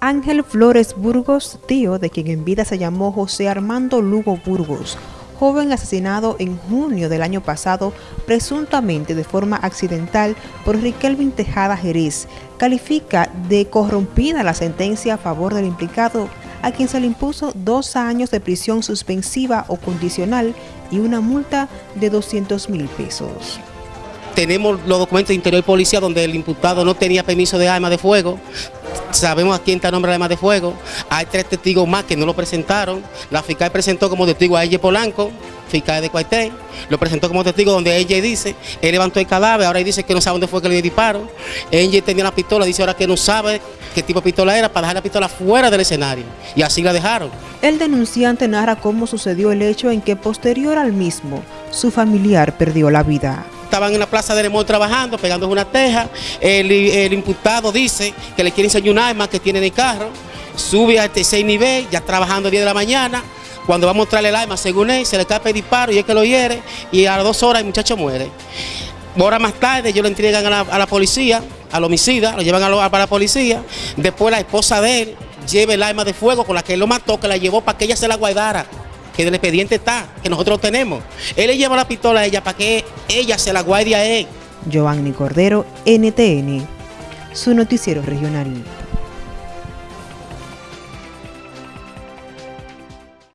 Ángel Flores Burgos, tío de quien en vida se llamó José Armando Lugo Burgos, joven asesinado en junio del año pasado, presuntamente de forma accidental por Riquelvin Tejada Jerez, califica de corrompida la sentencia a favor del implicado, a quien se le impuso dos años de prisión suspensiva o condicional y una multa de 200 mil pesos. Tenemos los documentos de interior y policía donde el imputado no tenía permiso de arma de fuego, sabemos a quién está nombre de de fuego, hay tres testigos más que no lo presentaron, la fiscal presentó como testigo a ella Polanco, fiscal de Cuartel, lo presentó como testigo donde ella dice, él levantó el cadáver, ahora dice que no sabe dónde fue que le disparó, ella tenía la pistola, dice ahora que no sabe qué tipo de pistola era para dejar la pistola fuera del escenario, y así la dejaron. El denunciante narra cómo sucedió el hecho en que posterior al mismo, su familiar perdió la vida estaban en la plaza de Remol trabajando, pegando una teja. El, imputado dice que le quiere enseñar un arma que tiene en el carro. Sube al tercer nivel, ya trabajando a 10 de la mañana. Cuando va a mostrarle el arma, según él, se le escapa el disparo y es que lo hiere. Y a las dos horas el muchacho muere. Horas más tarde, ellos lo entregan a la, policía, al homicida, lo llevan a, la, a la policía. Después la esposa de él lleva el arma de fuego con la que él lo mató, que la llevó para que ella se la guardara que el expediente está, que nosotros tenemos. Él le lleva la pistola a ella para que ella se la guarde a él. Giovanni Cordero, NTN, su noticiero regional.